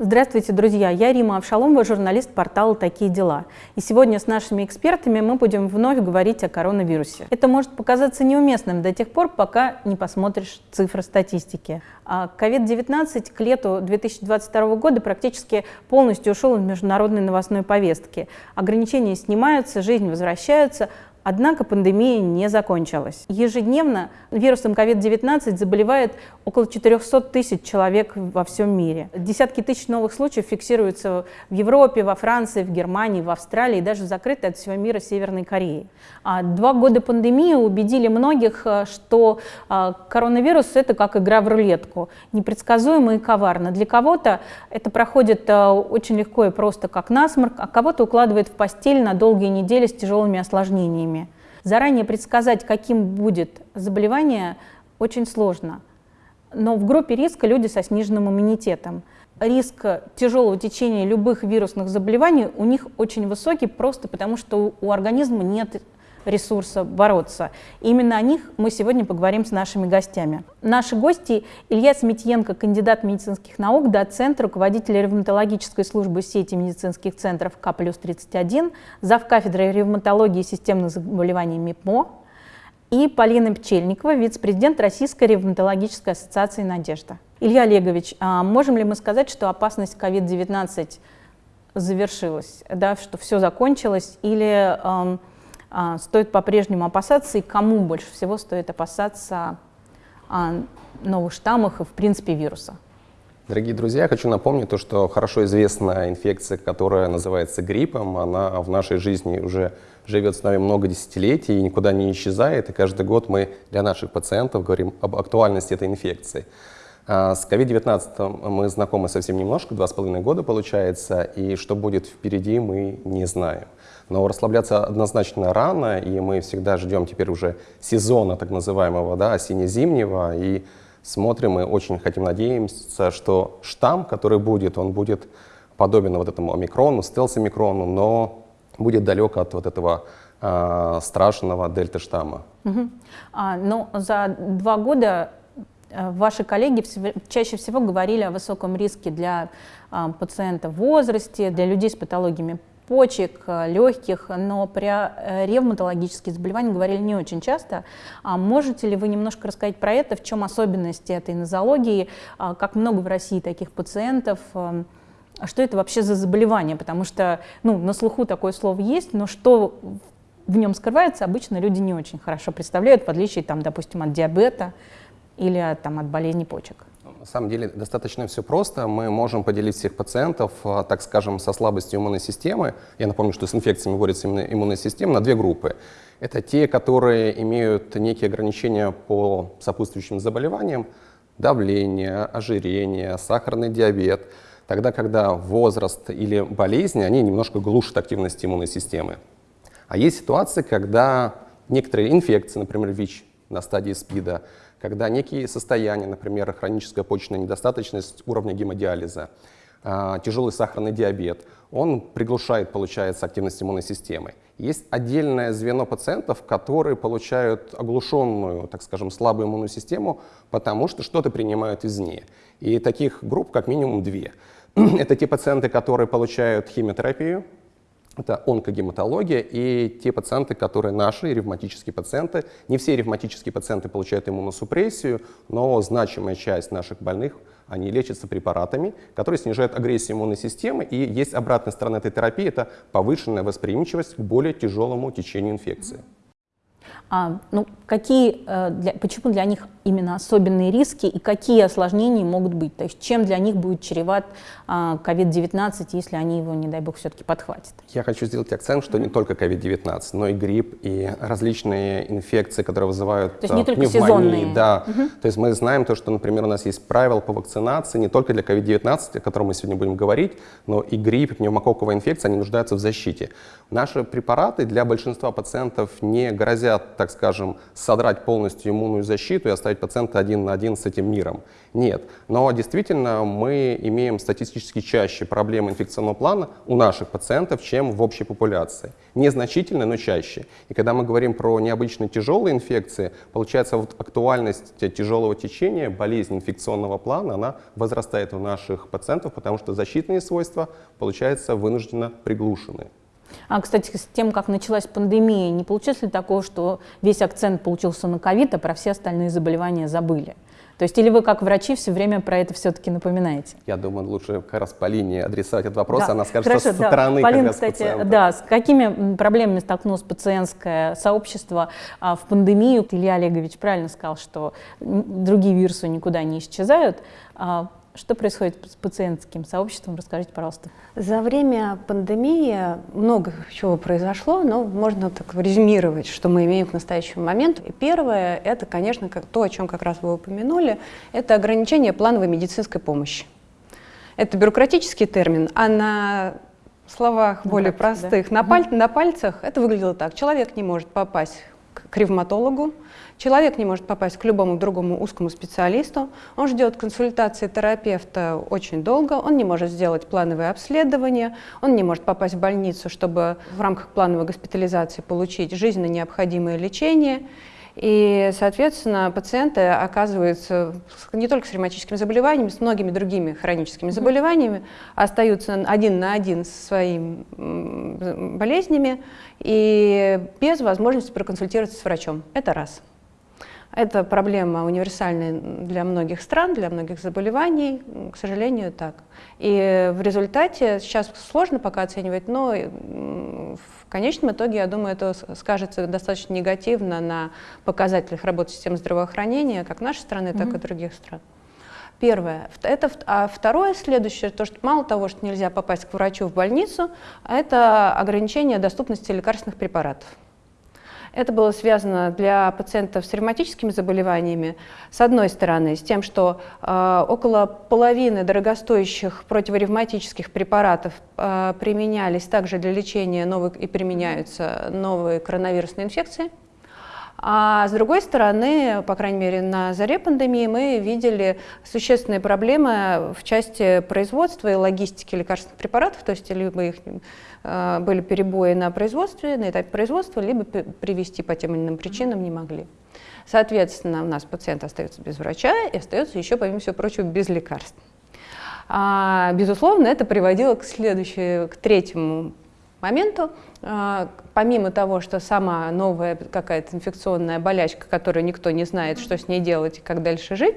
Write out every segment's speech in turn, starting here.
Здравствуйте, друзья! Я Рима Авшаломова, журналист портала «Такие дела». И сегодня с нашими экспертами мы будем вновь говорить о коронавирусе. Это может показаться неуместным до тех пор, пока не посмотришь цифры статистики. COVID-19 к лету 2022 года практически полностью ушел из международной новостной повестки. Ограничения снимаются, жизнь возвращается, Однако пандемия не закончилась. Ежедневно вирусом COVID-19 заболевает около 400 тысяч человек во всем мире. Десятки тысяч новых случаев фиксируются в Европе, во Франции, в Германии, в Австралии и даже закрытой от всего мира Северной Корее. А два года пандемии убедили многих, э, что э, коронавирус – это как игра в рулетку, непредсказуемо и коварно. Для кого-то это проходит э, очень легко и просто, как насморк, а кого-то укладывает в постель на долгие недели с тяжелыми осложнениями. Заранее предсказать, каким будет заболевание, очень сложно. Но в группе риска люди со сниженным иммунитетом. Риск тяжелого течения любых вирусных заболеваний у них очень высокий, просто потому что у организма нет ресурса бороться. И именно о них мы сегодня поговорим с нашими гостями. Наши гости Илья Сметьенко, кандидат медицинских наук, доцент, руководитель ревматологической службы сети медицинских центров К плюс 31, зав. кафедрой ревматологии и системных заболеваний МИПМО, и Полина Пчельникова, вице-президент Российской ревматологической ассоциации «Надежда». Илья Олегович, а можем ли мы сказать, что опасность COVID-19 завершилась, да, что все закончилось, или а, стоит по-прежнему опасаться и кому больше всего стоит опасаться а, новых штаммов и, в принципе, вируса? Дорогие друзья, хочу напомнить то, что хорошо известная инфекция, которая называется гриппом, она в нашей жизни уже живет с нами много десятилетий и никуда не исчезает, и каждый год мы для наших пациентов говорим об актуальности этой инфекции. А, с COVID-19 мы знакомы совсем немножко, два с половиной года получается, и что будет впереди, мы не знаем. Но расслабляться однозначно рано, и мы всегда ждем теперь уже сезона так называемого, да, осенне-зимнего, и смотрим и очень хотим надеемся, что штамм, который будет, он будет подобен вот этому омикрону, стелс-омикрону, но будет далек от вот этого э, страшного дельта-штамма. Угу. А, ну, за два года э, ваши коллеги чаще всего говорили о высоком риске для а, пациентов в возрасте, для людей с патологиями почек, э, легких, но про э, ревматологические заболевания говорили не очень часто. А можете ли вы немножко рассказать про это, в чем особенности этой нозологии, а как много в России таких пациентов, э, а что это вообще за заболевание? Потому что ну, на слуху такое слово есть, но что в нем скрывается, обычно люди не очень хорошо представляют, в отличие, там, допустим, от диабета или там, от болезни почек. На самом деле достаточно все просто. Мы можем поделить всех пациентов, а, так скажем, со слабостью иммунной системы. Я напомню, что с инфекциями борется именно иммунная система на две группы. Это те, которые имеют некие ограничения по сопутствующим заболеваниям, давление, ожирение, сахарный диабет. Тогда, когда возраст или болезни, они немножко глушат активность иммунной системы. А есть ситуации, когда некоторые инфекции, например, ВИЧ на стадии СПИДа, когда некие состояния, например, хроническая почечная недостаточность уровня гемодиализа, а, тяжелый сахарный диабет, он приглушает, получается, активность иммунной системы. Есть отдельное звено пациентов, которые получают оглушенную, так скажем, слабую иммунную систему, потому что что-то принимают извне. И таких групп как минимум две. Это те пациенты, которые получают химиотерапию, это онкогематология и те пациенты, которые наши, ревматические пациенты. Не все ревматические пациенты получают иммуносупрессию, но значимая часть наших больных, они лечатся препаратами, которые снижают агрессию иммунной системы. И есть обратная сторона этой терапии, это повышенная восприимчивость к более тяжелому течению инфекции. А, ну, какие, э, для, почему для них именно особенные риски и какие осложнения могут быть? То есть чем для них будет чреват COVID-19, если они его, не дай бог, все-таки подхватят? Я хочу сделать акцент, что не только COVID-19, но и грипп, и различные инфекции, которые вызывают То есть не только сезонные? Да. Угу. То есть мы знаем то, что, например, у нас есть правила по вакцинации не только для COVID-19, о котором мы сегодня будем говорить, но и грипп, и пневмококковая инфекция, они нуждаются в защите. Наши препараты для большинства пациентов не грозят, так скажем, содрать полностью иммунную защиту и оставить оставить пациента один на один с этим миром. Нет. Но действительно мы имеем статистически чаще проблемы инфекционного плана у наших пациентов, чем в общей популяции. Незначительно, но чаще. И когда мы говорим про необычные тяжелые инфекции, получается вот актуальность тяжелого течения, болезни инфекционного плана, она возрастает у наших пациентов, потому что защитные свойства, получается, вынужденно приглушены. А, кстати, с тем, как началась пандемия, не получилось ли такого, что весь акцент получился на ковид, а про все остальные заболевания забыли? То есть или вы как врачи все время про это все-таки напоминаете? Я думаю, лучше как раз Полине адресовать этот вопрос, да. она скажет, Хорошо, что со стороны Полина, как раз кстати, пациента. да, с какими проблемами столкнулось пациентское сообщество а, в пандемию? Илья Олегович правильно сказал, что другие вирусы никуда не исчезают. А, что происходит с пациентским сообществом? Расскажите, пожалуйста. За время пандемии много чего произошло, но можно так резюмировать, что мы имеем к настоящему моменту. И первое, это, конечно, то, о чем как раз вы упомянули, это ограничение плановой медицинской помощи. Это бюрократический термин, а на словах более практике, простых, да? на, паль на пальцах это выглядело так. Человек не может попасть к ревматологу, Человек не может попасть к любому другому узкому специалисту, он ждет консультации терапевта очень долго, он не может сделать плановое обследование, он не может попасть в больницу, чтобы в рамках плановой госпитализации получить жизненно необходимое лечение. И, соответственно, пациенты оказываются не только с ревматическими заболеваниями, с многими другими хроническими заболеваниями, остаются один на один со своими болезнями и без возможности проконсультироваться с врачом. Это раз. Это проблема универсальная для многих стран, для многих заболеваний, к сожалению, так. И в результате, сейчас сложно пока оценивать, но в конечном итоге, я думаю, это скажется достаточно негативно на показателях работы системы здравоохранения как нашей страны, так mm-hmm. и других стран. Первое. Это, а второе, следующее, то, что мало того, что нельзя попасть к врачу в больницу, это ограничение доступности лекарственных препаратов. Это было связано для пациентов с ревматическими заболеваниями, с одной стороны, с тем, что э, около половины дорогостоящих противоревматических препаратов э, применялись также для лечения новых и применяются новые коронавирусные инфекции. А с другой стороны, по крайней мере, на заре пандемии мы видели существенные проблемы в части производства и логистики лекарственных препаратов, то есть либо их были перебои на производстве, на этапе производства, либо привести по тем или иным причинам не могли. Соответственно, у нас пациент остается без врача и остается еще, помимо всего прочего, без лекарств. А, безусловно, это приводило к следующему, к третьему моменту, а, помимо того, что сама новая какая-то инфекционная болячка, которую никто не знает, что с ней делать и как дальше жить,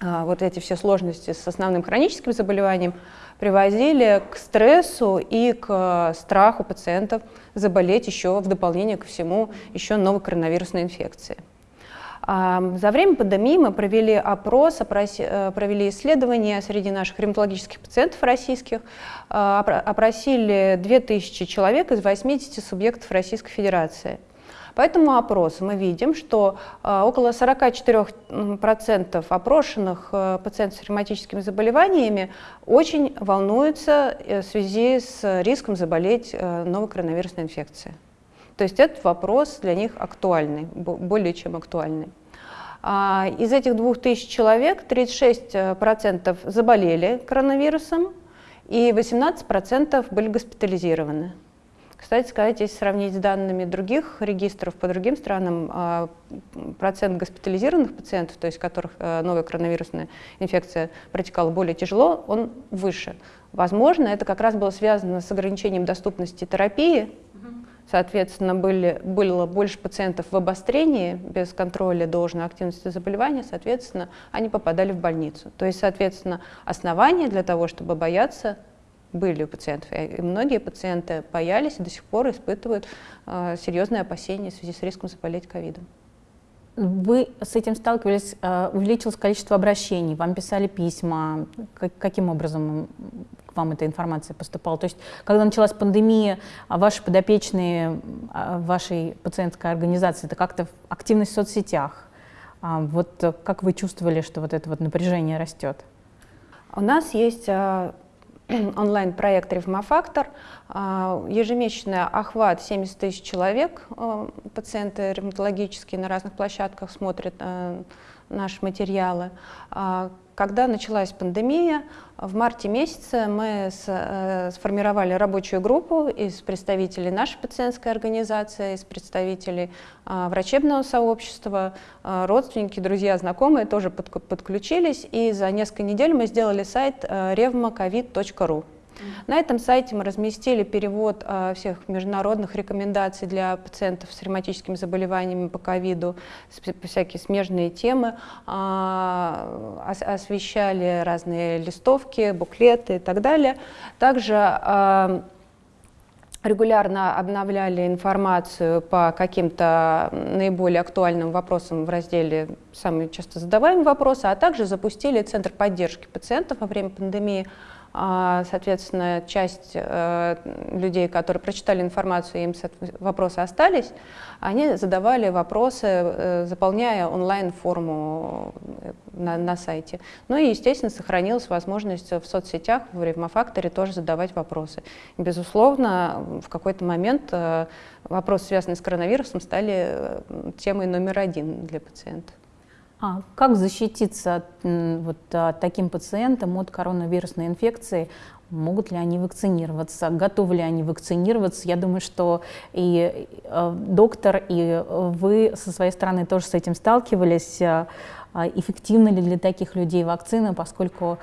вот эти все сложности с основным хроническим заболеванием приводили к стрессу и к страху пациентов заболеть еще в дополнение ко всему еще новой коронавирусной инфекцией. За время пандемии мы провели опрос, э, провели исследования среди наших ревматологических пациентов российских, э, опросили 2000 человек из 80 субъектов Российской Федерации. По этому опросу мы видим, что э, около 44% опрошенных пациентов с ревматическими заболеваниями очень волнуются в связи с риском заболеть новой коронавирусной инфекцией. То есть этот вопрос для них актуальный, более чем актуальный. А, из этих 2000 человек 36% заболели коронавирусом и 18% были госпитализированы. Кстати сказать, если сравнить с данными других регистров по другим странам, а, процент госпитализированных пациентов, то есть которых а, новая коронавирусная инфекция протекала более тяжело, он выше. Возможно, это как раз было связано с ограничением доступности терапии, Соответственно, были, было больше пациентов в обострении без контроля должной активности заболевания, соответственно, они попадали в больницу. То есть, соответственно, основания для того, чтобы бояться, были у пациентов. И многие пациенты боялись и до сих пор испытывают э, серьезные опасения в связи с риском заболеть ковидом. Вы с этим сталкивались, э, увеличилось количество обращений, вам писали письма, как, каким образом вам эта информация поступала? То есть, когда началась пандемия, а ваши подопечные вашей пациентской организации, это как-то активность в соцсетях. А, вот как вы чувствовали, что вот это вот напряжение растет? У нас есть онлайн-проект «Ревмофактор». Ежемесячный охват 70 тысяч человек. Пациенты ревматологические на разных площадках смотрят наши материалы. А, когда началась пандемия, в марте месяце мы э, сформировали рабочую группу из представителей нашей пациентской организации, из представителей э, врачебного сообщества, э, родственники, друзья, знакомые тоже под, подключились, и за несколько недель мы сделали сайт э, revmacovid.ru. На этом сайте мы разместили перевод э, всех международных рекомендаций для пациентов с ревматическими заболеваниями по ковиду, всякие смежные темы, ос освещали разные листовки, буклеты и так далее. Также э, регулярно обновляли информацию по каким-то наиболее актуальным вопросам в разделе «Самые часто задаваемые вопросы», а также запустили Центр поддержки пациентов во время пандемии, а, соответственно, часть э, людей, которые прочитали информацию, им вопросы остались, они задавали вопросы, э, заполняя онлайн-форму э, на, на сайте. Ну и, естественно, сохранилась возможность в соцсетях, в Ревмофакторе тоже задавать вопросы. Безусловно, в какой-то момент вопросы, связанные с коронавирусом, стали темой номер один для пациентов. А как защититься вот, таким пациентам от коронавирусной инфекции? Могут ли они вакцинироваться? Готовы ли они вакцинироваться? Я думаю, что и э, доктор, и вы со своей стороны тоже с этим сталкивались. Э, эффективны ли для таких людей вакцины, поскольку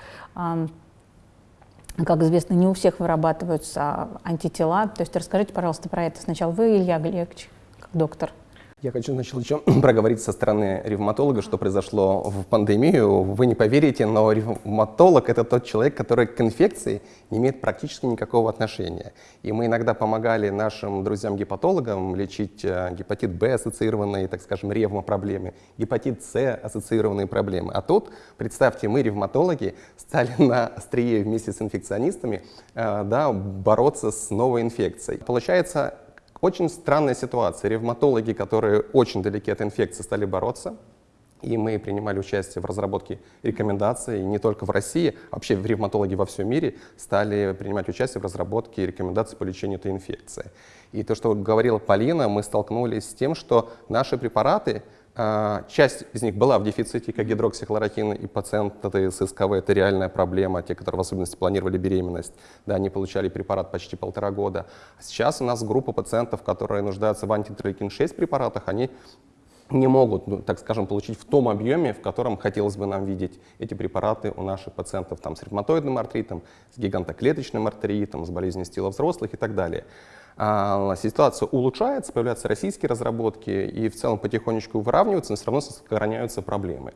как известно, не у всех вырабатываются антитела. То есть расскажите, пожалуйста, про это сначала вы, Илья Галеевич, как доктор. Я хочу начать еще проговорить со стороны ревматолога, что произошло в пандемию. Вы не поверите, но ревматолог – это тот человек, который к инфекции не имеет практически никакого отношения. И мы иногда помогали нашим друзьям-гепатологам лечить э, гепатит Б ассоциированные, так скажем, ревмопроблемы, гепатит С ассоциированные проблемы. А тут, представьте, мы, ревматологи, стали на острие вместе с инфекционистами э, да, бороться с новой инфекцией. Получается, очень странная ситуация. Ревматологи, которые очень далеки от инфекции, стали бороться. И мы принимали участие в разработке рекомендаций не только в России, а вообще ревматологи во всем мире стали принимать участие в разработке рекомендаций по лечению этой инфекции. И то, что говорила Полина, мы столкнулись с тем, что наши препараты часть из них была в дефиците, как гидроксихлоротин, и пациенты с СКВ — это реальная проблема. Те, которые в особенности планировали беременность, да, они получали препарат почти полтора года. Сейчас у нас группа пациентов, которые нуждаются в антитерлейкин-6 препаратах, они не могут, ну, так скажем, получить в том объеме, в котором хотелось бы нам видеть эти препараты у наших пациентов там, с ревматоидным артритом, с гигантоклеточным артритом, с болезнью стила взрослых и так далее. А, ситуация улучшается, появляются российские разработки, и в целом потихонечку выравниваются, но все равно сохраняются проблемы.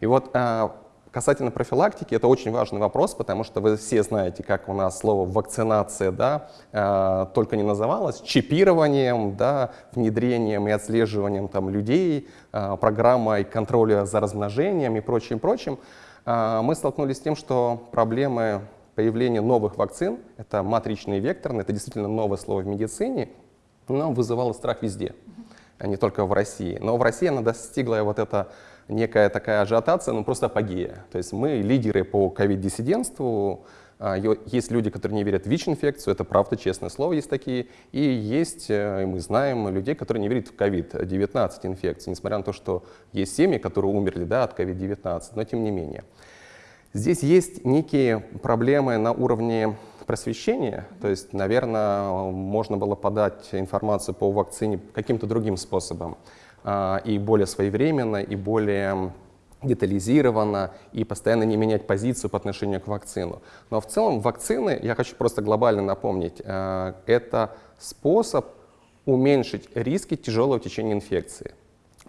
И вот а, касательно профилактики, это очень важный вопрос, потому что вы все знаете, как у нас слово вакцинация, да, э, только не называлось, чипированием, да, внедрением и отслеживанием там, людей, программой контроля за размножением и прочим, прочим. Э, мы столкнулись с тем, что проблемы появление новых вакцин, это матричные векторные, это действительно новое слово в медицине, но вызывало страх везде, а не только в России. Но в России она достигла вот эта некая такая ажиотация, ну просто апогея. То есть мы лидеры по ковид-диссидентству, а, есть люди, которые не верят в ВИЧ-инфекцию, это правда, честное слово, есть такие. И есть, э, мы знаем, людей, которые не верят в ковид-19 инфекцию, несмотря на то, что есть семьи, которые умерли да, от ковид-19, но тем не менее. Здесь есть некие проблемы на уровне просвещения, то есть, наверное, можно было подать информацию по вакцине каким-то другим способом, а, и более своевременно, и более детализированно, и постоянно не менять позицию по отношению к вакцину. Но в целом вакцины, я хочу просто глобально напомнить, а, это способ уменьшить риски тяжелого течения инфекции.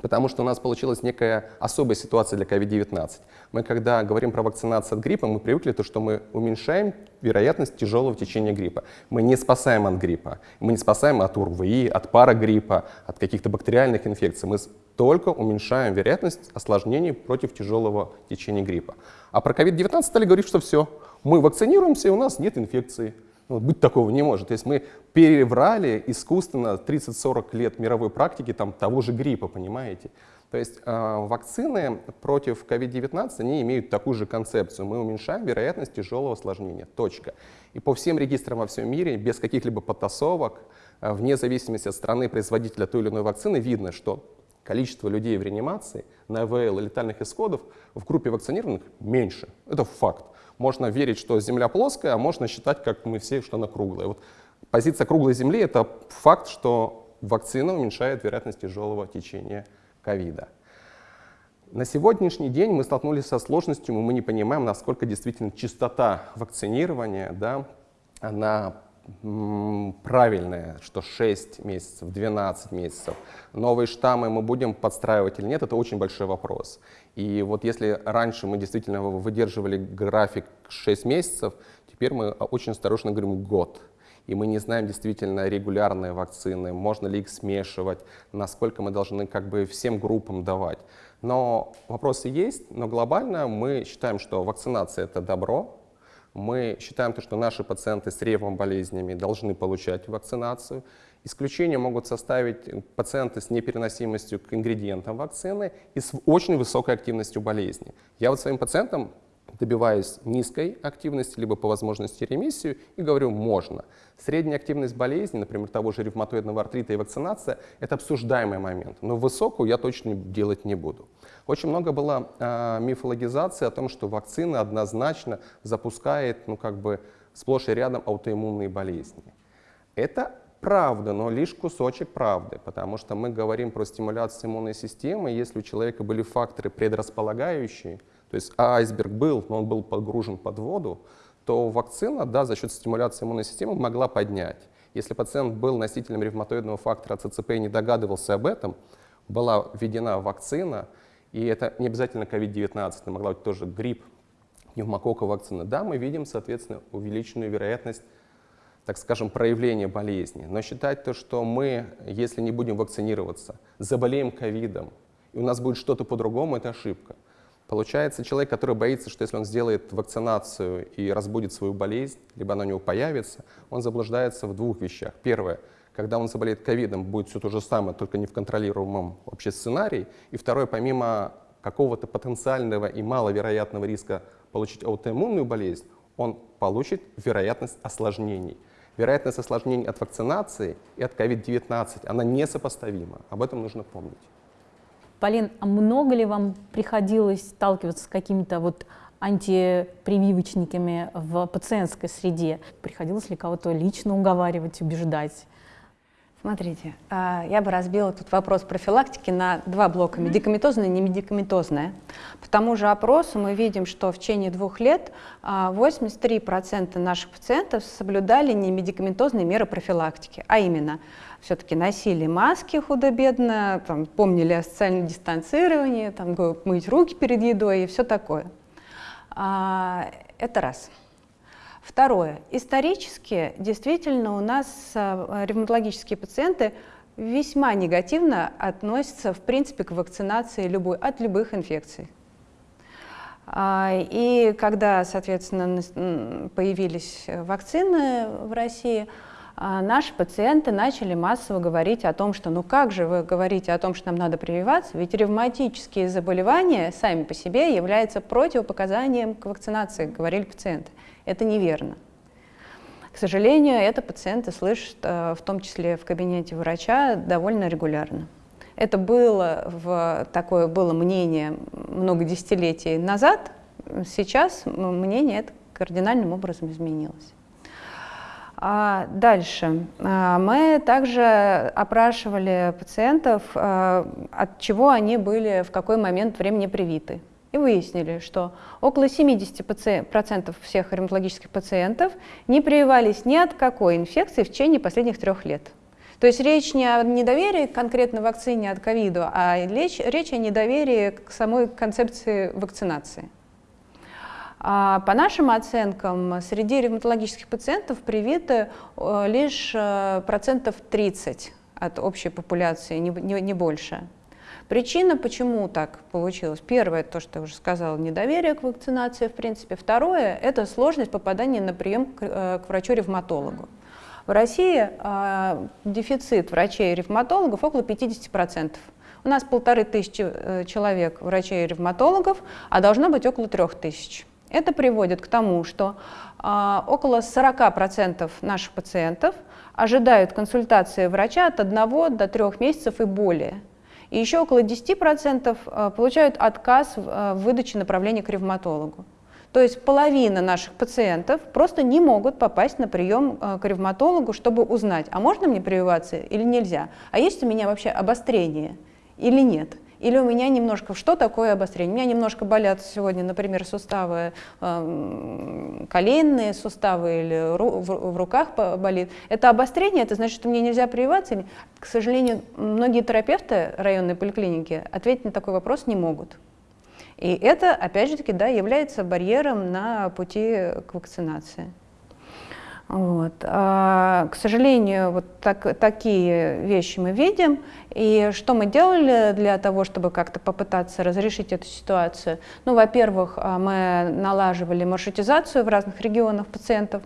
Потому что у нас получилась некая особая ситуация для COVID-19. Мы, когда говорим про вакцинацию от гриппа, мы привыкли то, что мы уменьшаем вероятность тяжелого течения гриппа. Мы не спасаем от гриппа. Мы не спасаем от УРВИ, от парагриппа, от каких-то бактериальных инфекций. Мы только уменьшаем вероятность осложнений против тяжелого течения гриппа. А про COVID-19 стали говорить, что все, мы вакцинируемся, и у нас нет инфекции. Ну, быть такого не может. То есть мы переврали искусственно 30-40 лет мировой практики там, того же гриппа, понимаете? То есть э, вакцины против COVID-19, они имеют такую же концепцию. Мы уменьшаем вероятность тяжелого осложнения. Точка. И по всем регистрам во всем мире, без каких-либо подтасовок, э, вне зависимости от страны производителя той или иной вакцины, видно, что количество людей в реанимации на ИВЛ и летальных исходов в группе вакцинированных меньше. Это факт. Можно верить, что Земля плоская, а можно считать, как мы все, что она круглая. Вот позиция круглой Земли — это факт, что вакцина уменьшает вероятность тяжелого течения ковида. На сегодняшний день мы столкнулись со сложностью, мы не понимаем, насколько действительно частота вакцинирования, да, она правильная, что 6 месяцев, 12 месяцев. Новые штаммы мы будем подстраивать или нет, это очень большой вопрос. И вот если раньше мы действительно выдерживали график 6 месяцев, теперь мы очень осторожно говорим год. И мы не знаем действительно регулярные вакцины, можно ли их смешивать, насколько мы должны как бы всем группам давать. Но вопросы есть, но глобально мы считаем, что вакцинация — это добро, мы считаем, что наши пациенты с ревом болезнями должны получать вакцинацию. Исключение могут составить пациенты с непереносимостью к ингредиентам вакцины и с очень высокой активностью болезни. Я вот своим пациентам добиваюсь низкой активности, либо по возможности ремиссию, и говорю, можно. Средняя активность болезни, например, того же ревматоидного артрита и вакцинация, это обсуждаемый момент, но высокую я точно делать не буду. Очень много было э, мифологизации о том, что вакцина однозначно запускает, ну как бы, сплошь и рядом аутоиммунные болезни. Это правда, но лишь кусочек правды, потому что мы говорим про стимуляцию иммунной системы, если у человека были факторы предрасполагающие, то есть айсберг был, но он был погружен под воду, то вакцина, да, за счет стимуляции иммунной системы могла поднять. Если пациент был носителем ревматоидного фактора ЦЦП и не догадывался об этом, была введена вакцина, и это не обязательно COVID-19, это могла быть тоже грипп, пневмококковая вакцина. Да, мы видим, соответственно, увеличенную вероятность, так скажем, проявления болезни. Но считать то, что мы, если не будем вакцинироваться, заболеем ковидом, и у нас будет что-то по-другому, это ошибка. Получается, человек, который боится, что если он сделает вакцинацию и разбудит свою болезнь, либо она у него появится, он заблуждается в двух вещах. Первое, когда он заболеет ковидом, будет все то же самое, только не в контролируемом вообще сценарии. И второе, помимо какого-то потенциального и маловероятного риска получить аутоиммунную болезнь, он получит вероятность осложнений. Вероятность осложнений от вакцинации и от COVID-19, она несопоставима. Об этом нужно помнить. Полин, а много ли вам приходилось сталкиваться с какими-то вот антипрививочниками в пациентской среде? Приходилось ли кого-то лично уговаривать, убеждать? Смотрите, а, я бы разбила тут вопрос профилактики на два блока, медикаментозное и немедикаментозное. По тому же опросу мы видим, что в течение двух лет 83% а, наших пациентов соблюдали немедикаментозные меры профилактики, а именно все-таки носили маски худо-бедно, помнили о социальном дистанцировании, там, мыть руки перед едой и все такое. А, это раз. Второе. Исторически действительно у нас э, ревматологические пациенты весьма негативно относятся в принципе к вакцинации любой, от любых инфекций. А, и когда, соответственно, появились вакцины в России, а, наши пациенты начали массово говорить о том, что ну как же вы говорите о том, что нам надо прививаться, ведь ревматические заболевания сами по себе являются противопоказанием к вакцинации, говорили пациенты. Это неверно. К сожалению, это пациенты слышат, э, в том числе в кабинете врача, довольно регулярно. Это было, в, такое было мнение много десятилетий назад, сейчас мнение это кардинальным образом изменилось. А дальше. А, мы также опрашивали пациентов, э, от чего они были в какой момент времени привиты и выяснили, что около 70% всех ревматологических пациентов не прививались ни от какой инфекции в течение последних трех лет. То есть речь не о недоверии к конкретной вакцине от ковида, а речь, речь о недоверии к самой концепции вакцинации. А по нашим оценкам, среди ревматологических пациентов привиты э, лишь э, процентов 30 от общей популяции, не, не, не больше. Причина, почему так получилось. Первое, то, что я уже сказала, недоверие к вакцинации, в принципе. Второе, это сложность попадания на прием к, э, к врачу-ревматологу. В России э, дефицит врачей-ревматологов около 50%. У нас полторы тысячи э, человек врачей-ревматологов, а должно быть около трех тысяч. Это приводит к тому, что э, около 40% наших пациентов ожидают консультации врача от 1 до 3 месяцев и более. И еще около 10% э, получают отказ в выдаче направления к ревматологу. То есть половина наших пациентов просто не могут попасть на прием к ревматологу, чтобы узнать, а можно мне прививаться или нельзя, а есть у меня вообще обострение или нет. Или у меня немножко, что такое обострение? У меня немножко болят сегодня, например, суставы э, коленные, суставы или ру, в, в руках болит. Это обострение, это значит, что мне нельзя прививаться? К сожалению, многие терапевты районной поликлиники ответить на такой вопрос не могут. И это, опять же таки, да, является барьером на пути к вакцинации. Вот. А, к сожалению, вот так, такие вещи мы видим. И что мы делали для того, чтобы как-то попытаться разрешить эту ситуацию? Ну, во-первых, а, мы налаживали маршрутизацию в разных регионах пациентов.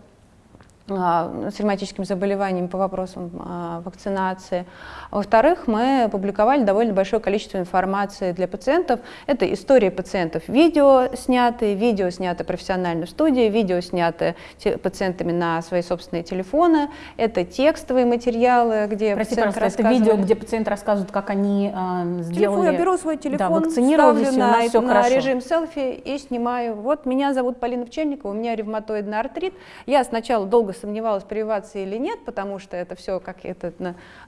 А, с ревматическим заболеванием по вопросам а, вакцинации. Во-вторых, мы публиковали довольно большое количество информации для пациентов. Это истории пациентов, видео снятые, видео снятые профессионально в студии, видео снятые пациентами на свои собственные телефоны. Это текстовые материалы, где Прости, пациент рассказывает. это видео, где пациент рассказывает, как они э, сделали... Телефон, я беру свой телефон, да, ставлю на, на режим селфи и снимаю. Вот меня зовут Полина Пчельникова, у меня ревматоидный артрит. Я сначала долго сомневалась, прививаться или нет, потому что это все как это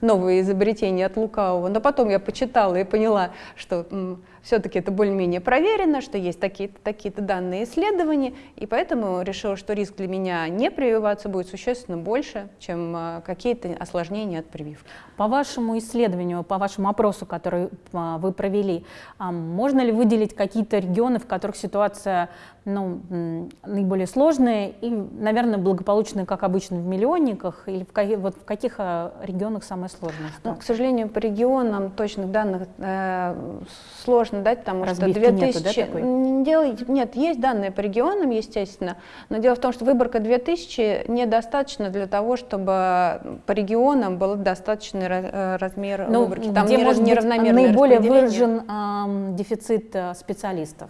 новое изобретение от лукавого. Но потом я почитала и поняла, что все-таки это более-менее проверено, что есть такие-то такие данные исследования, и поэтому решила, что риск для меня не прививаться будет существенно больше, чем а, какие-то осложнения от прививки. По вашему исследованию, по вашему опросу, который а, вы провели, а, можно ли выделить какие-то регионы, в которых ситуация ну, наиболее сложная и, наверное, благополучная, как обычно, в миллионниках, или в, каких, вот в каких регионах самое сложное? Ну, к сожалению, по регионам точных данных э, сложно сложно дать, потому Разбивки что 2000... Нету, да, такой? Дело... Нет, есть данные по регионам, естественно, но дело в том, что выборка 2000 недостаточно для того, чтобы по регионам был достаточный э, размер ну, выборки. Там где не, может неравномерное наиболее выражен э, дефицит специалистов?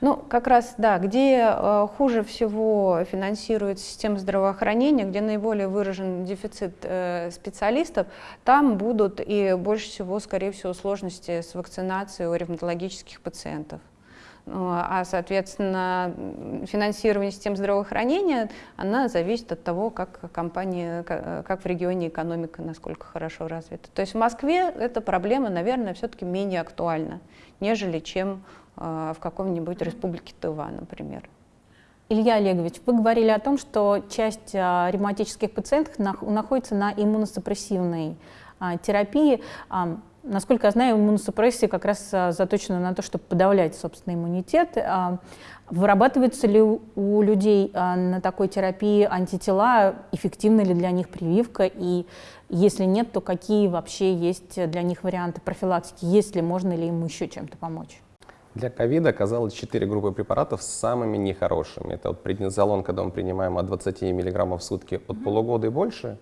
Ну, как раз, да, где э, хуже всего финансирует система здравоохранения, где наиболее выражен дефицит э, специалистов, там будут и больше всего, скорее всего, сложности с вакцинацией у ревматологических пациентов. Ну, а, соответственно, финансирование систем здравоохранения, она зависит от того, как компания, как в регионе экономика, насколько хорошо развита. То есть в Москве эта проблема, наверное, все-таки менее актуальна, нежели чем в каком-нибудь республике Тыва, например. Илья Олегович, вы говорили о том, что часть а, ревматических пациентов находится на иммуносупрессивной а, терапии. Насколько я знаю, иммуносупрессия как раз заточена на то, чтобы подавлять собственный иммунитет. Вырабатываются ли у людей на такой терапии антитела, эффективна ли для них прививка, и если нет, то какие вообще есть для них варианты профилактики, если можно ли им еще чем-то помочь? Для ковида оказалось 4 группы препаратов с самыми нехорошими. Это вот преднизолон, когда мы принимаем от 20 мг в сутки от полугода и больше.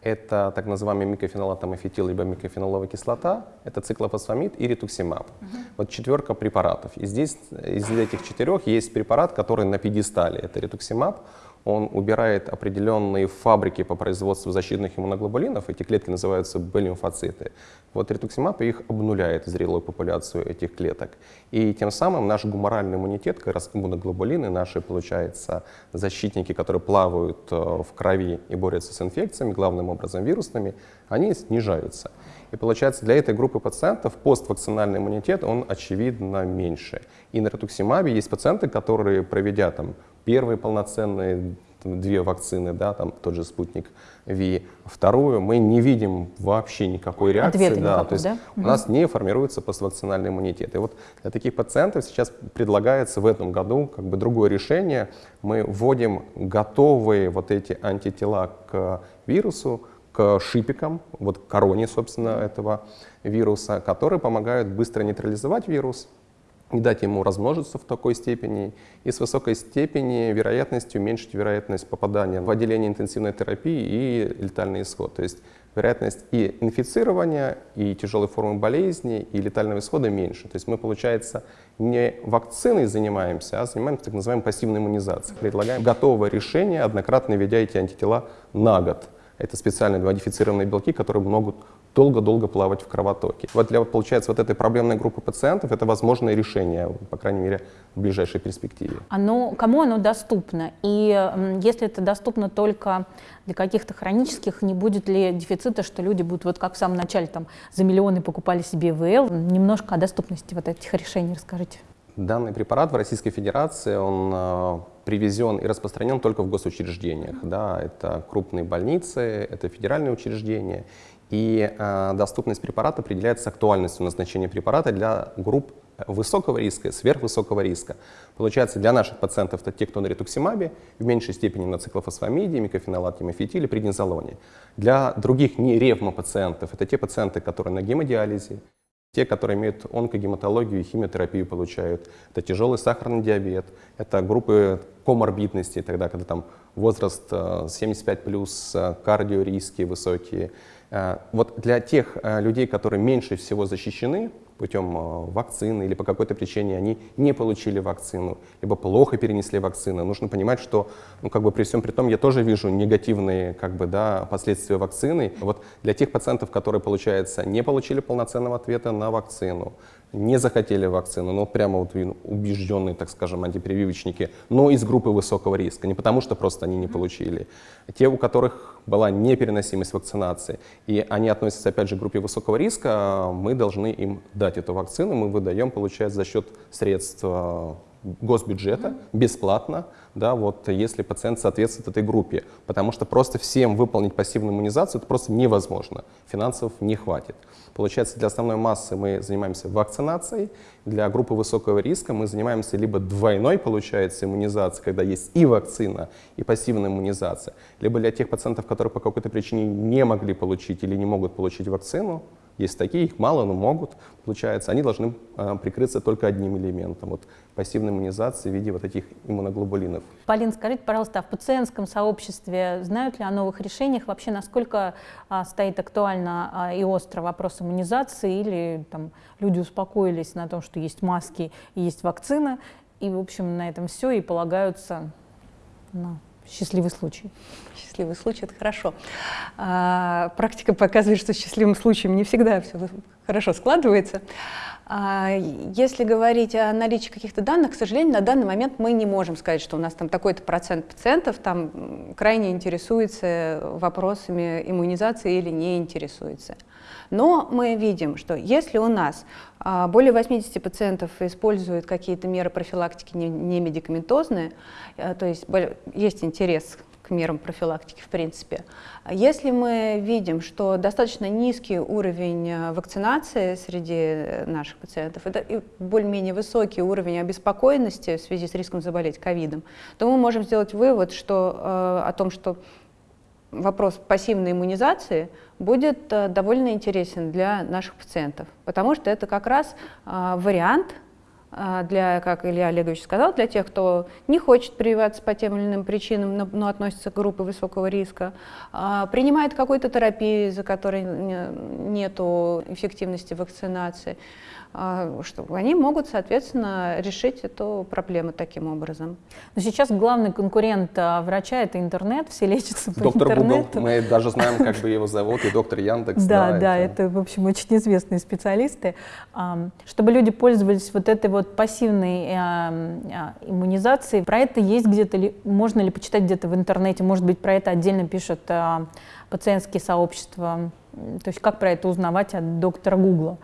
Это так называемый микофенолатомофетил, либо микофеноловая кислота, это циклофосфамид и ретуксимаб. Uh -huh. Вот четверка препаратов. И здесь из этих четырех есть препарат, который на пьедестале, это ретуксимаб он убирает определенные фабрики по производству защитных иммуноглобулинов, эти клетки называются Б-лимфоциты. Вот ретуксимаб их обнуляет зрелую популяцию этих клеток. И тем самым наш гуморальный иммунитет, как раз иммуноглобулины, наши, получается, защитники, которые плавают э, в крови и борются с инфекциями, главным образом вирусными, они снижаются. И получается, для этой группы пациентов поствакцинальный иммунитет, он очевидно меньше. И на ретуксимабе есть пациенты, которые, проведя там первые полноценные две вакцины, да, там тот же спутник Ви. Вторую мы не видим вообще никакой реакции. Ответа да, никакого, то есть да? у нас не формируется поствакцинальный иммунитет. И вот для таких пациентов сейчас предлагается в этом году как бы другое решение. Мы вводим готовые вот эти антитела к вирусу, к шипикам, вот к короне, собственно, этого вируса, которые помогают быстро нейтрализовать вирус, не дать ему размножиться в такой степени и с высокой степени вероятностью уменьшить вероятность попадания в отделение интенсивной терапии и летальный исход. То есть вероятность и инфицирования, и тяжелой формы болезни, и летального исхода меньше. То есть мы, получается, не вакциной занимаемся, а занимаемся так называемой пассивной иммунизацией. Предлагаем готовое решение, однократно введя эти антитела на год. Это специальные модифицированные белки, которые могут долго-долго плавать в кровотоке. Вот для, получается, вот этой проблемной группы пациентов это возможное решение, по крайней мере, в ближайшей перспективе. Оно, кому оно доступно? И если это доступно только для каких-то хронических, не будет ли дефицита, что люди будут, вот как в самом начале, там, за миллионы покупали себе ИВЛ? Немножко о доступности вот этих решений расскажите. Данный препарат в Российской Федерации, он э, привезен и распространен только в госучреждениях. Да, это крупные больницы, это федеральные учреждения. И э, доступность препарата определяется актуальностью назначения препарата для групп высокого риска и сверхвысокого риска. Получается, для наших пациентов это те, кто на ретуксимабе, в меньшей степени на циклофосфамиде, микофенолате, мефитиле, преднизолоне. Для других не ревмопациентов это те пациенты, которые на гемодиализе, те, которые имеют онкогематологию и химиотерапию получают. Это тяжелый сахарный диабет, это группы коморбидности, тогда, когда там возраст 75+, плюс, э, кардиориски высокие. Э, вот для тех э, людей, которые меньше всего защищены, путем э, вакцины или по какой-то причине они не получили вакцину, либо плохо перенесли вакцину. Нужно понимать, что ну, как бы при всем при том я тоже вижу негативные как бы, да, последствия вакцины. Вот для тех пациентов, которые, получается, не получили полноценного ответа на вакцину, не захотели вакцину, но прямо вот убежденные, так скажем, антипрививочники, но из группы высокого риска, не потому что просто они не получили. Те, у которых была непереносимость вакцинации, и они относятся, опять же, к группе высокого риска, мы должны им дать эту вакцину, мы выдаем, получается, за счет средств госбюджета бесплатно, да, вот если пациент соответствует этой группе, потому что просто всем выполнить пассивную иммунизацию это просто невозможно, финансов не хватит. Получается, для основной массы мы занимаемся вакцинацией, для группы высокого риска мы занимаемся либо двойной, получается, иммунизацией, когда есть и вакцина, и пассивная иммунизация, либо для тех пациентов, которые по какой-то причине не могли получить или не могут получить вакцину, есть такие, их мало, но могут, получается. Они должны э, прикрыться только одним элементом, вот пассивной иммунизации в виде вот этих иммуноглобулинов. Полин, скажите, пожалуйста, а в пациентском сообществе знают ли о новых решениях? Вообще, насколько а, стоит актуально а, и остро вопрос иммунизации? Или там, люди успокоились на том, что есть маски есть вакцина, и, в общем, на этом все, и полагаются на счастливый случай? счастливый случай, это хорошо. А, практика показывает, что счастливым случаем не всегда все хорошо складывается. А, если говорить о наличии каких-то данных, к сожалению, на данный момент мы не можем сказать, что у нас там такой-то процент пациентов там крайне интересуется вопросами иммунизации или не интересуется. Но мы видим, что если у нас а, более 80 пациентов используют какие-то меры профилактики не медикаментозные, э, то есть есть интерес к мерам профилактики в принципе. Если мы видим, что достаточно низкий уровень э, вакцинации среди наших пациентов, это более-менее высокий уровень обеспокоенности в связи с риском заболеть ковидом, то мы можем сделать вывод что, э, о том, что вопрос пассивной иммунизации будет э, довольно интересен для наших пациентов, потому что это как раз вариант для, как Илья Олегович сказал, для тех, кто не хочет прививаться по тем или иным причинам, но, но относится к группе высокого риска, а, принимает какую-то терапию, за которой нет эффективности вакцинации, а, что они могут, соответственно, решить эту проблему таким образом. Но сейчас главный конкурент врача – это интернет, все лечатся по доктор интернету. Google, мы даже знаем, как бы его зовут, и доктор Яндекс. Да, да, это, в общем, очень известные специалисты. Чтобы люди пользовались вот этой вот пассивной иммунизации, про это есть где-то, ли, можно ли почитать где-то в интернете, может быть, про это отдельно пишут пациентские сообщества, то есть как про это узнавать от доктора Гугла?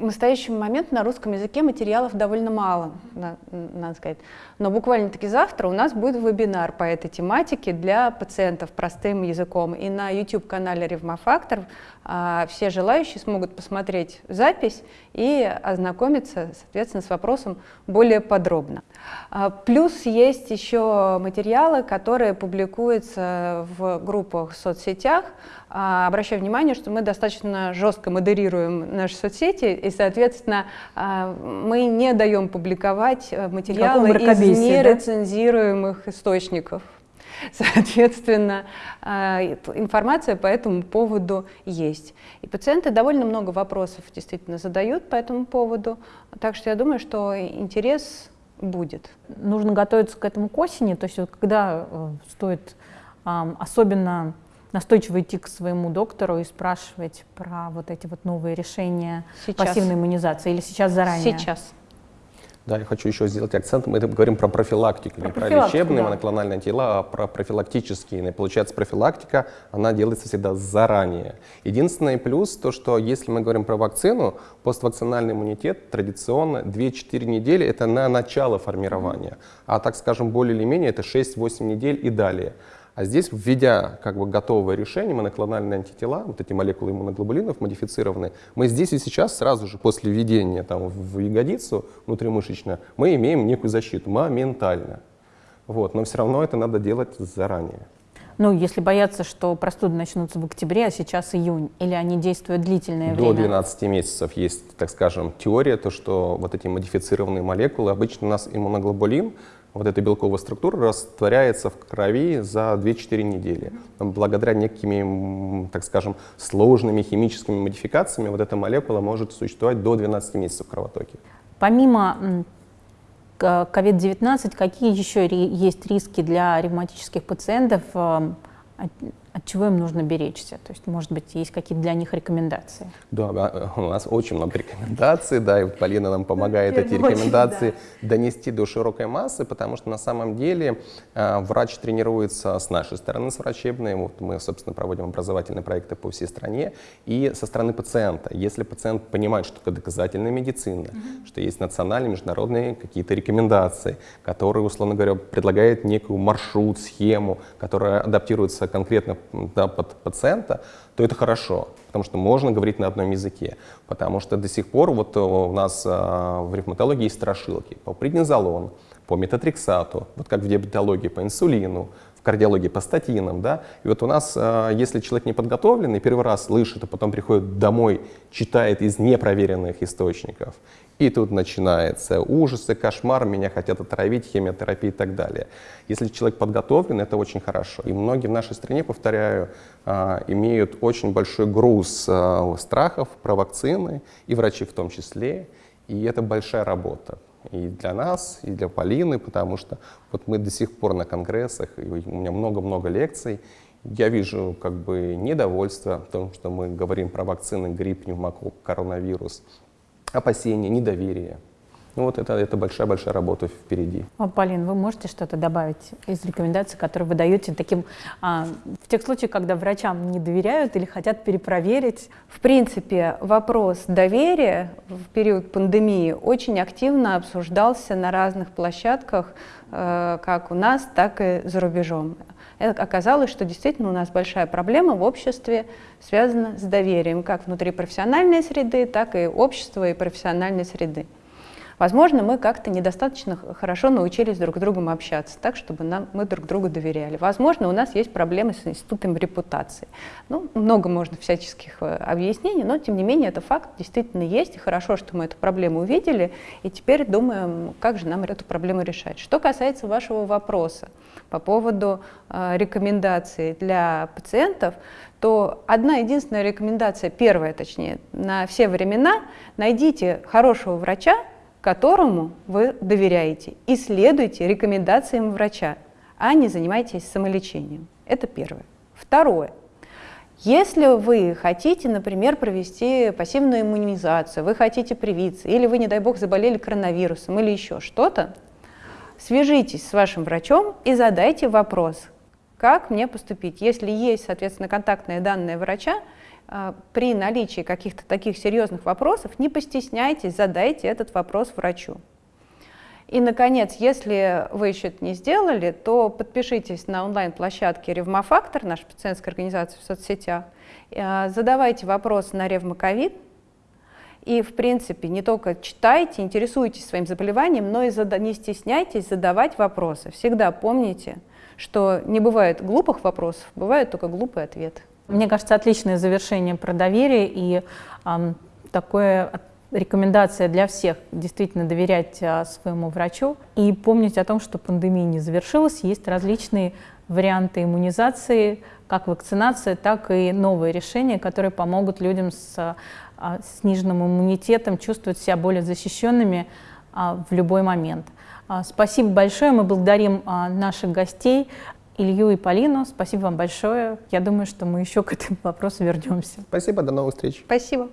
В настоящий момент на русском языке материалов довольно мало, надо сказать. Но буквально-таки завтра у нас будет вебинар по этой тематике для пациентов простым языком. И на YouTube-канале Ревмофактор а, все желающие смогут посмотреть запись и ознакомиться, соответственно, с вопросом более подробно. А, плюс есть еще материалы, которые публикуются в группах в соцсетях. А, обращаю внимание, что мы достаточно жестко модерируем наши соцсети, и, соответственно, мы не даем публиковать э, материалы из нерецензируемых да? источников. Соответственно, а, информация по этому поводу есть. И пациенты довольно много вопросов действительно задают по этому поводу, так что я думаю, что интерес будет. Нужно готовиться к этому к осени, то есть вот когда э, стоит особенно настойчиво идти к своему доктору и спрашивать про вот эти вот новые решения сейчас. пассивной иммунизации или сейчас заранее? Сейчас. Да, я хочу еще сделать акцент. Мы говорим про профилактику, про не про лечебные да. моноклональные тела, а про профилактические. И получается, профилактика, она делается всегда заранее. Единственный плюс, то, что если мы говорим про вакцину, поствакцинальный иммунитет традиционно 2-4 недели – это на начало формирования. А так скажем, более или менее это 6-8 недель и далее. А здесь, введя как бы готовое решение, моноклональные антитела, вот эти молекулы иммуноглобулинов модифицированные, мы здесь и сейчас, сразу же после введения там, в ягодицу внутримышечно, мы имеем некую защиту моментально. Вот, но все равно это надо делать заранее. Ну, если бояться, что простуды начнутся в октябре, а сейчас июнь, или они действуют длительное До время? До 12 месяцев есть, так скажем, теория, то, что вот эти модифицированные молекулы, обычно у нас иммуноглобулин, вот эта белковая структура растворяется в крови за 2-4 недели. Благодаря некими, так скажем, сложными химическими модификациями вот эта молекула может существовать до 12 месяцев в кровотоке. Помимо COVID-19, какие еще есть риски для ревматических пациентов? От чего им нужно беречься? То есть, может быть, есть какие-то для них рекомендации? Да, у нас очень много рекомендаций, да, и вот Полина нам помогает эти рекомендации донести до широкой массы, потому что на самом деле э, врач тренируется с нашей стороны, с врачебной, вот мы, собственно, проводим образовательные проекты по всей стране, и со стороны пациента. Если пациент понимает, что это доказательная медицина, что есть национальные, международные какие-то рекомендации, которые, условно говоря, предлагают некую маршрут, схему, которая адаптируется конкретно да, под пациента, то это хорошо, потому что можно говорить на одном языке. Потому что до сих пор вот э, у нас а, в ревматологии есть страшилки по преднизолон, по метатриксату, вот как в диабетологии по инсулину, в кардиологии по статинам, да, и вот у нас, а, если человек не подготовленный, первый раз слышит, а потом приходит домой, читает из непроверенных источников, и тут начинается ужасы, кошмар, меня хотят отравить, химиотерапия и так далее. Если человек подготовлен, это очень хорошо. И многие в нашей стране, повторяю, а, имеют очень большой груз а, страхов про вакцины, и врачи в том числе, и это большая работа и для нас, и для Полины, потому что вот мы до сих пор на конгрессах, и у меня много-много лекций, я вижу как бы недовольство в том, что мы говорим про вакцины, грипп, пневмокок, коронавирус, опасения, недоверие. Ну вот это, это большая-большая работа впереди. А, Полин, вы можете что-то добавить из рекомендаций, которые вы даете таким, а, в тех случаях, когда врачам не доверяют или хотят перепроверить? В принципе, вопрос доверия в период пандемии очень активно обсуждался на разных площадках, э, как у нас, так и за рубежом оказалось, что действительно у нас большая проблема в обществе связана с доверием, как внутри профессиональной среды, так и общества и профессиональной среды. Возможно, мы как-то недостаточно хорошо научились друг с другом общаться, так, чтобы нам, мы друг другу доверяли. Возможно, у нас есть проблемы с институтом репутации. Ну, много можно всяческих э, объяснений, но, тем не менее, это факт действительно есть, и хорошо, что мы эту проблему увидели, и теперь думаем, как же нам эту проблему решать. Что касается вашего вопроса по поводу э, рекомендаций для пациентов, то одна единственная рекомендация, первая точнее, на все времена, найдите хорошего врача, которому вы доверяете, и следуйте рекомендациям врача, а не занимайтесь самолечением. Это первое. Второе. Если вы хотите, например, провести пассивную иммунизацию, вы хотите привиться, или вы, не дай бог, заболели коронавирусом или еще что-то, свяжитесь с вашим врачом и задайте вопрос, как мне поступить. Если есть, соответственно, контактные данные врача, при наличии каких-то таких серьезных вопросов не постесняйтесь, задайте этот вопрос врачу. И, наконец, если вы еще это не сделали, то подпишитесь на онлайн-площадке «Ревмофактор», наша пациентская организация в соцсетях, а, задавайте вопросы на ревмоковид, и, в принципе, не только читайте, интересуйтесь своим заболеванием, но и не стесняйтесь задавать вопросы. Всегда помните, что не бывает глупых вопросов, бывают только глупые ответы. Мне кажется, отличное завершение про доверие и э, такое рекомендация для всех действительно доверять э, своему врачу и помнить о том, что пандемия не завершилась, есть различные варианты иммунизации, как вакцинация, так и новые решения, которые помогут людям с э, сниженным иммунитетом чувствовать себя более защищенными в любой момент. Спасибо большое, мы благодарим наших гостей Илью и Полину. Спасибо вам большое. Я думаю, что мы еще к этому вопросу вернемся. Спасибо, до новых встреч. Спасибо.